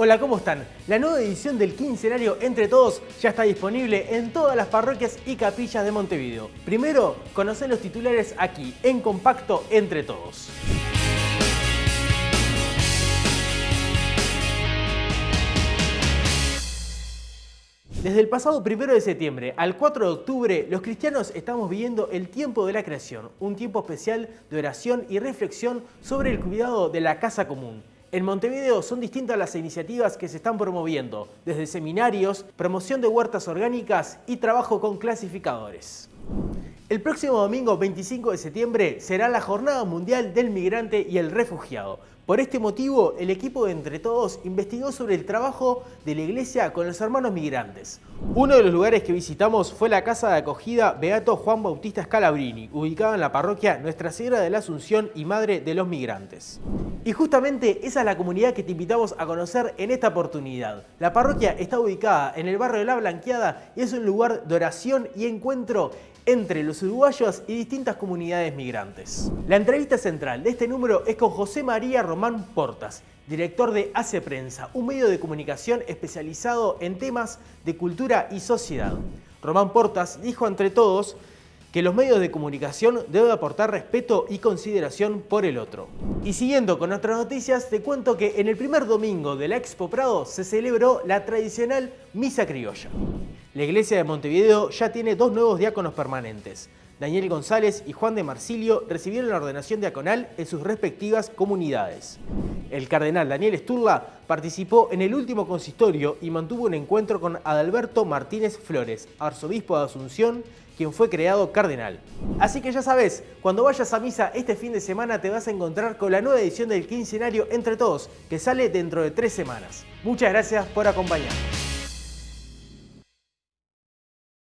Hola, ¿cómo están? La nueva edición del quincenario Entre Todos ya está disponible en todas las parroquias y capillas de Montevideo. Primero, conocen los titulares aquí, en compacto Entre Todos. Desde el pasado 1 de septiembre al 4 de octubre, los cristianos estamos viviendo el tiempo de la creación, un tiempo especial de oración y reflexión sobre el cuidado de la casa común. En Montevideo son distintas las iniciativas que se están promoviendo, desde seminarios, promoción de huertas orgánicas y trabajo con clasificadores. El próximo domingo 25 de septiembre será la Jornada Mundial del Migrante y el Refugiado. Por este motivo, el equipo de Entre Todos investigó sobre el trabajo de la iglesia con los hermanos migrantes. Uno de los lugares que visitamos fue la casa de acogida Beato Juan Bautista Scalabrini, ubicada en la parroquia Nuestra Señora de la Asunción y Madre de los Migrantes. Y justamente esa es la comunidad que te invitamos a conocer en esta oportunidad. La parroquia está ubicada en el barrio de La Blanqueada y es un lugar de oración y encuentro entre los uruguayos y distintas comunidades migrantes. La entrevista central de este número es con José María Román Portas, director de Hace Prensa, un medio de comunicación especializado en temas de cultura y sociedad. Román Portas dijo entre todos que los medios de comunicación deben aportar respeto y consideración por el otro. Y siguiendo con otras noticias, te cuento que en el primer domingo de la Expo Prado se celebró la tradicional Misa Criolla. La iglesia de Montevideo ya tiene dos nuevos diáconos permanentes. Daniel González y Juan de Marsilio recibieron la ordenación diaconal en sus respectivas comunidades. El cardenal Daniel Sturla participó en el último consistorio y mantuvo un encuentro con Adalberto Martínez Flores, arzobispo de Asunción, quien fue creado cardenal. Así que ya sabes, cuando vayas a misa este fin de semana te vas a encontrar con la nueva edición del quincenario Entre Todos, que sale dentro de tres semanas. Muchas gracias por acompañarnos.